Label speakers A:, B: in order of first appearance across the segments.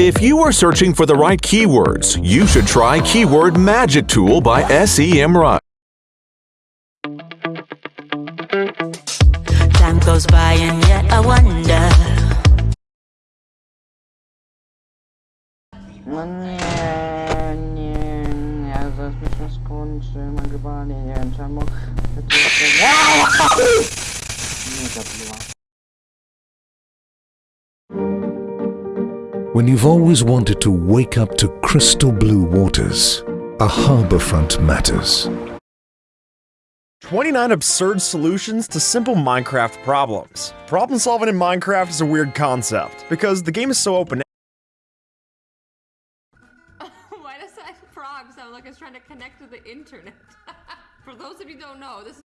A: If you are searching for the right keywords, you should try Keyword Magic Tool by SEMrush.
B: Time goes by and yet I wonder.
C: When you've always wanted to wake up to crystal blue waters, a harbourfront matters.
D: 29 absurd solutions to simple Minecraft problems. Problem solving in Minecraft is a weird concept, because the game is so open
E: Why does that frog sound like it's trying to connect to the internet? For those of you who don't know, this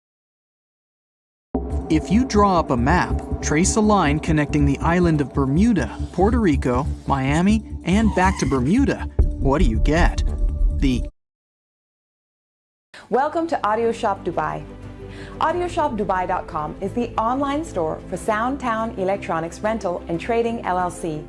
F: If you draw up a map, trace a line connecting the island of Bermuda, Puerto Rico, Miami, and back to Bermuda, what do you get? The
G: Welcome to Audio Shop Dubai. AudioShopDubai.com is the online store for Soundtown Electronics Rental and Trading LLC.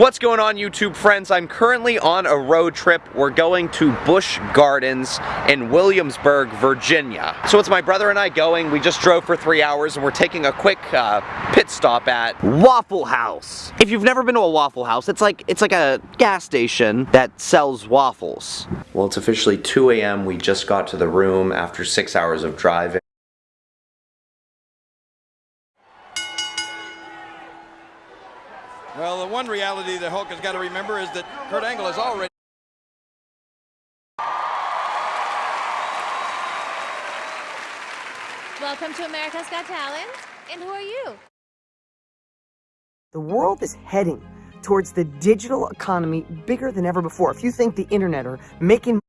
H: What's going on YouTube friends? I'm currently on a road trip. We're going to Busch Gardens in Williamsburg, Virginia. So it's my brother and I going. We just drove for three hours and we're taking a quick uh, pit stop at Waffle House. If you've never been to a Waffle House, it's like it's like a gas station that sells waffles. Well, it's officially 2 a.m. We just got to the room after six hours of driving.
I: Well, the one reality that Hulk has got to remember is that Kurt Angle is already.
E: Welcome to America's Got Talent. And who are you?
J: The world is heading towards the digital economy bigger than ever before. If you think the internet are making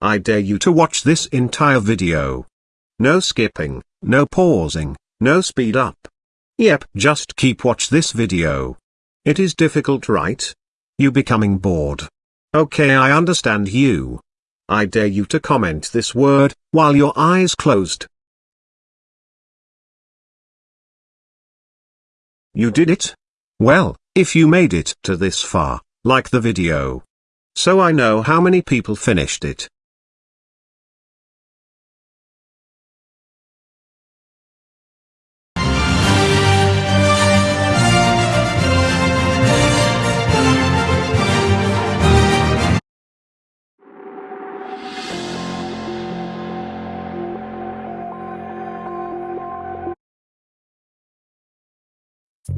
K: I dare you to watch this entire video. No skipping, no pausing, no speed up. Yep, just keep watch this video. It is difficult right? You becoming bored. Okay I understand you. I dare you to comment this word, while your eyes closed. You did it? Well, if you made it to this far, like the video. So I know how many people finished it.
L: Ready,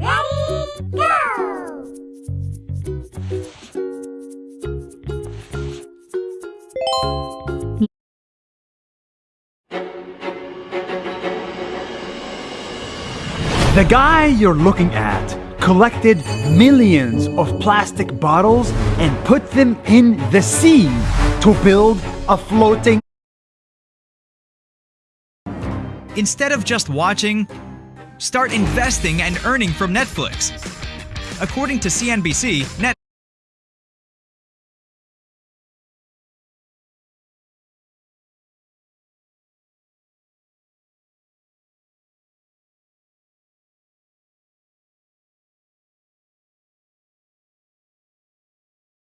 L: go!
M: The guy you're looking at collected millions of plastic bottles and put them in the sea to build a floating.
N: Instead of just watching, start investing and earning from Netflix. According to CNBC, Net